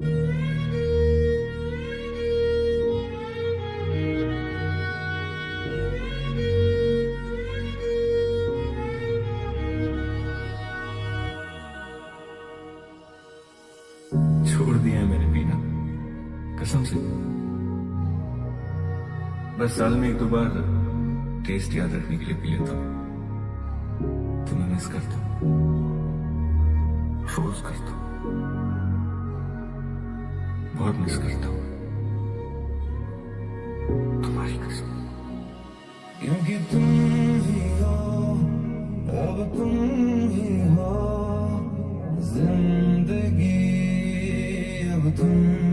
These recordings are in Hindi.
छोड़ दिया है मैंने पीना। कसम से। बस साल में एक दो बार टेस्ट याद रखने के लिए पी लेता हूँ। तुम्हें मिस करता हूँ। रोज करता हूँ। बहुत मिस करता हूँ। तुम्हारी कसम। क्योंकि तुम ही हो अब तुम ही हो ज़िंदगी अब तुम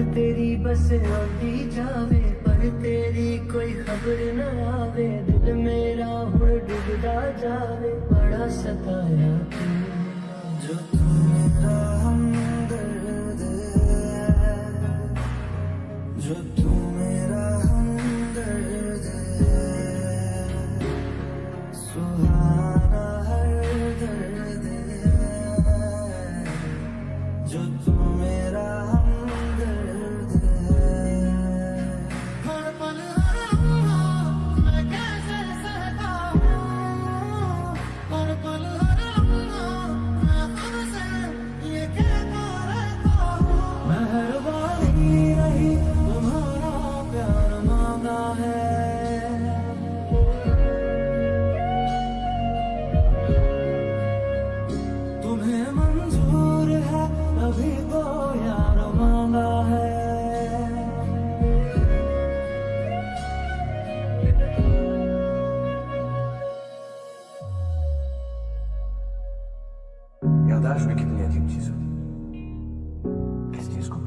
तेरी बस आती जावे, पर तेरी कोई खबर ना आवे। दिल मेरा हुण डुबदा जावे, बड़ा सताया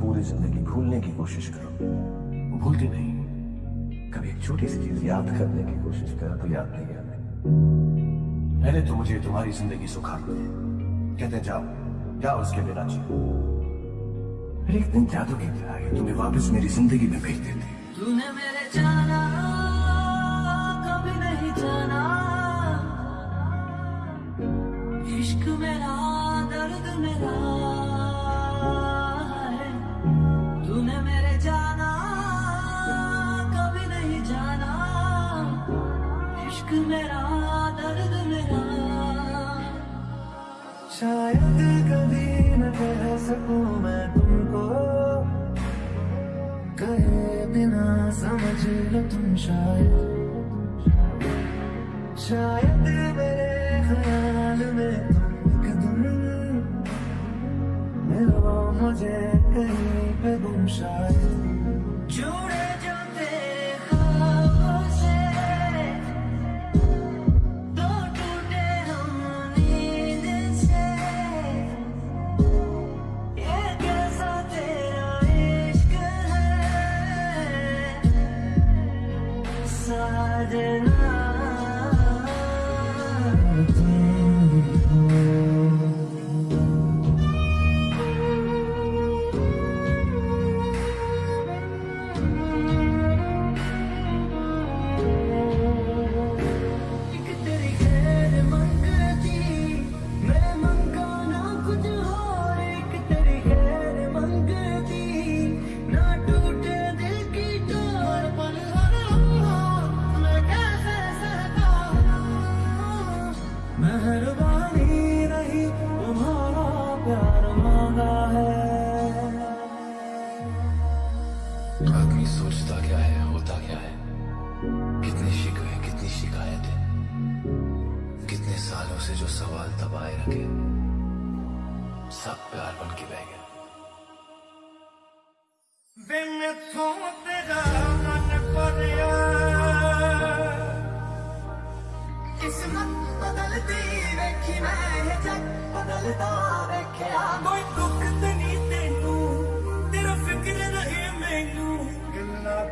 पूरी ज़िंदगी भूलने की कोशिश करो। भूलती नहीं। कभी एक छोटी सी चीज़ याद करने की कोशिश करो तो याद नहीं आती। पहले तो मुझे तुम्हारी ज़िंदगी सुखानी है। कहते जाओ जाओ उसके बिना फिर एक दिन जादू की तरह तुम्हें वापस मेरी ज़िंदगी में भेज देते तूने मेरे जाना सकूँ मैं तुमको कहे बिना समझ लो तुम शायद। शायद मेरे ख्याल में तुम। एक मिलो मुझे कहीं पे गुम शायद।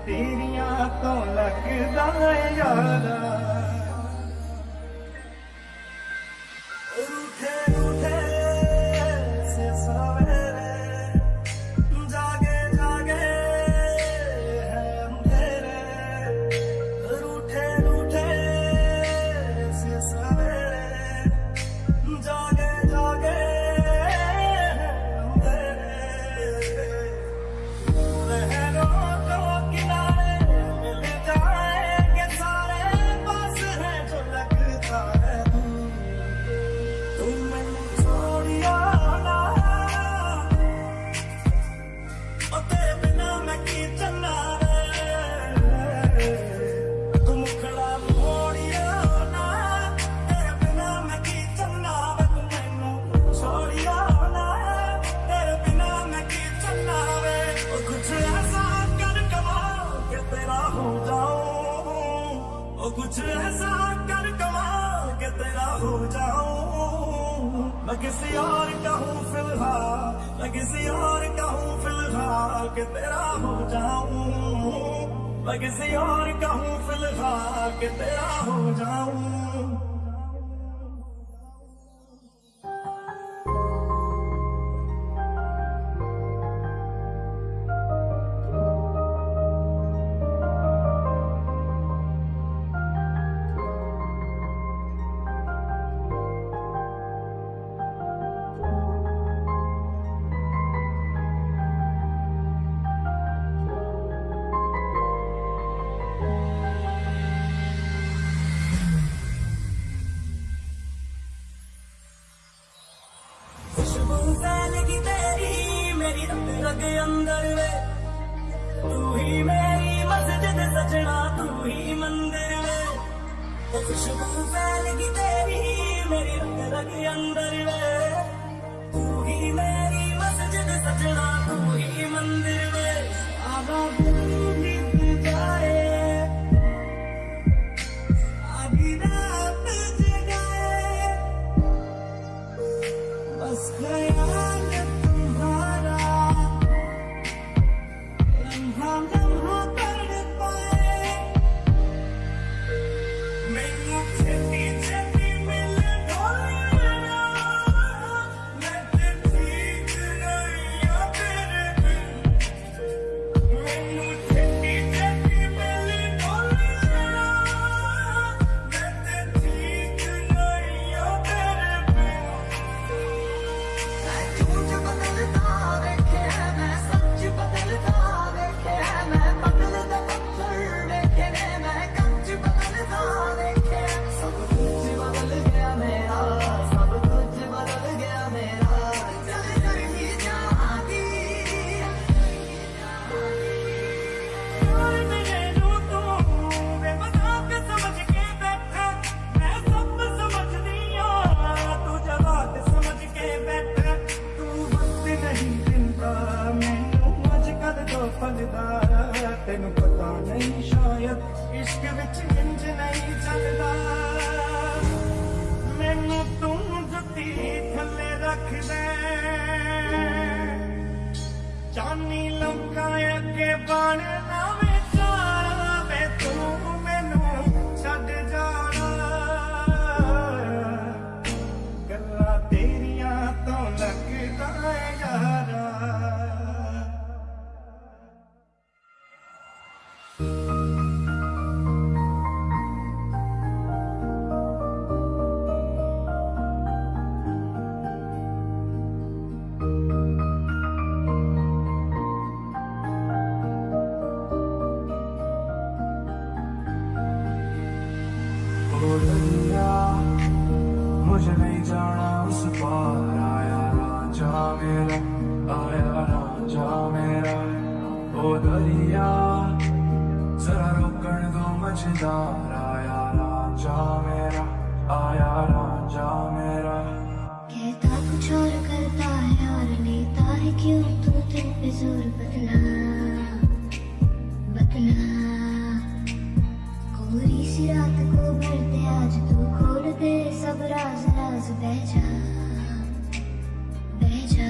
ਤੇਰੀਆਂ ਤੋਂ ਲੱਗਦਾ ਯਾਰਾ किसी और कहूँ फ़िलहाल, मैं किसी और कहूँ हूँ फ़िलहाल के तेरा हो जाऊँ। मैं किसी और कहूँ हूँ फ़िलहाल के तेरा हो जाऊँ। सी रात को फिरते आज तू खोल दे सब राज राज बह जा बह जा।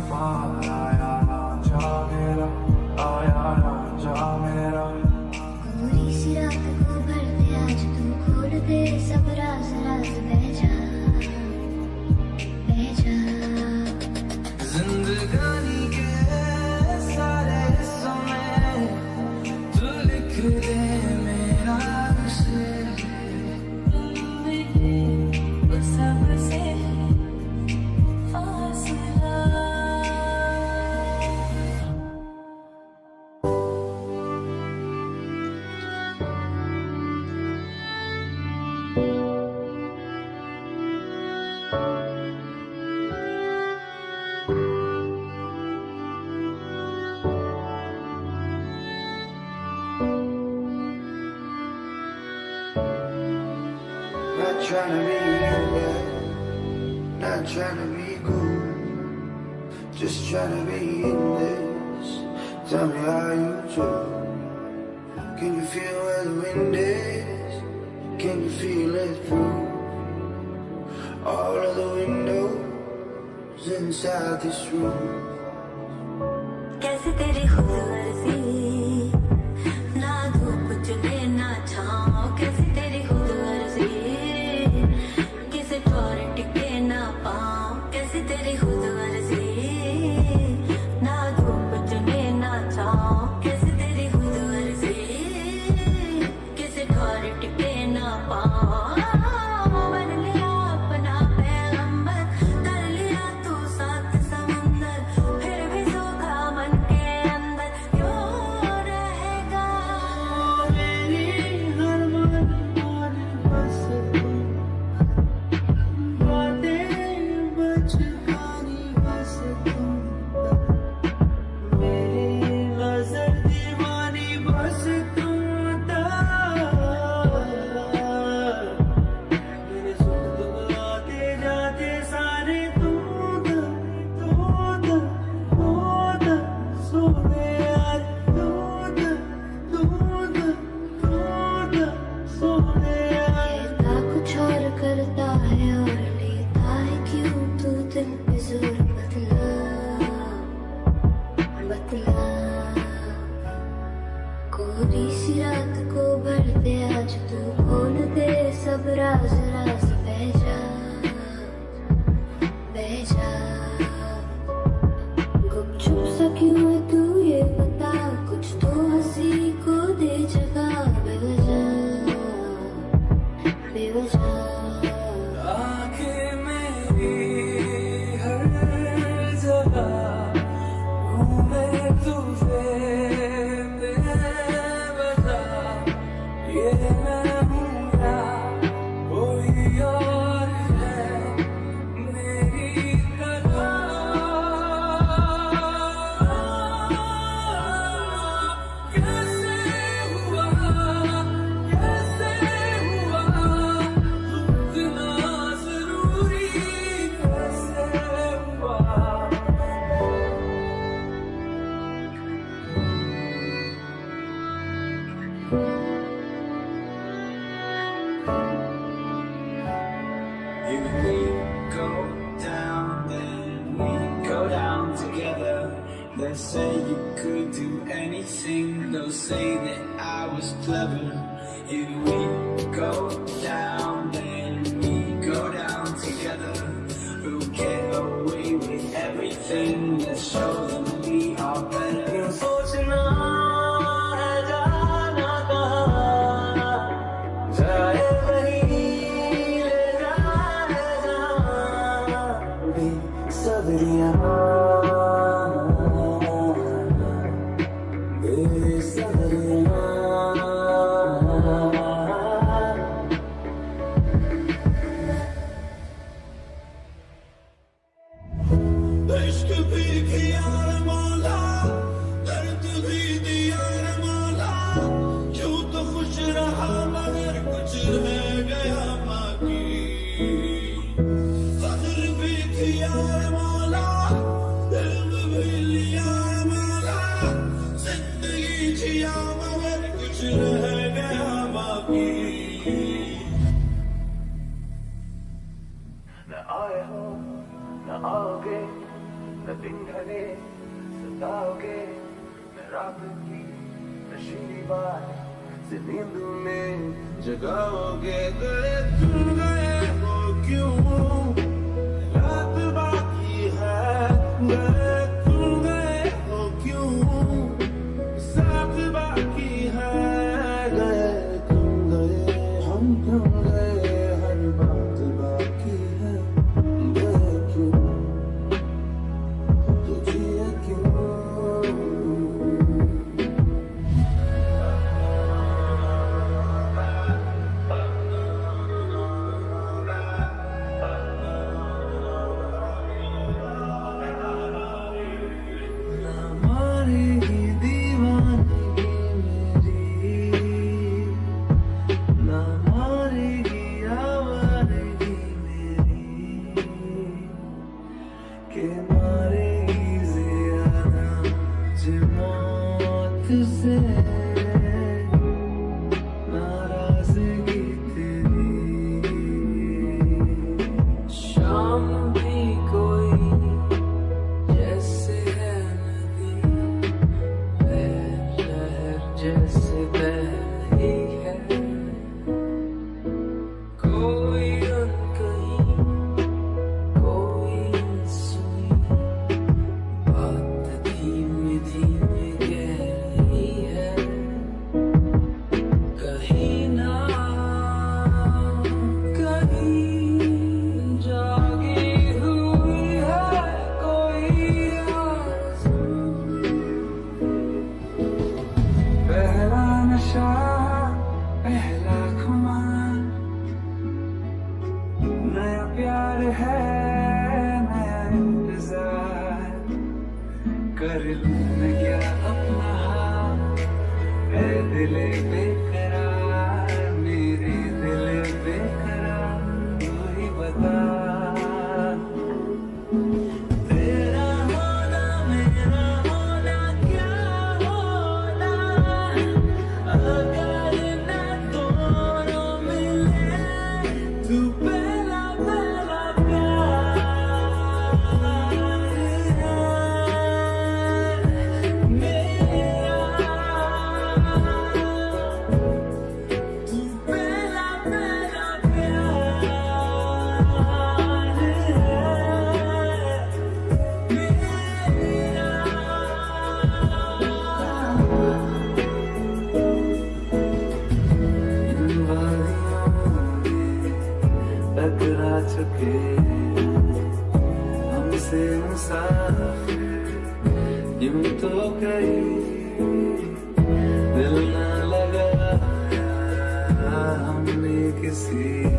far. trying to be not trying to be cool. Just trying to be in this, tell me how you do. Can you feel where the wind is, can you feel it through All of the windows inside this room?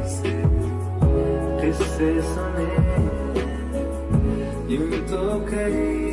से किससे सुने यूँ तो कहीं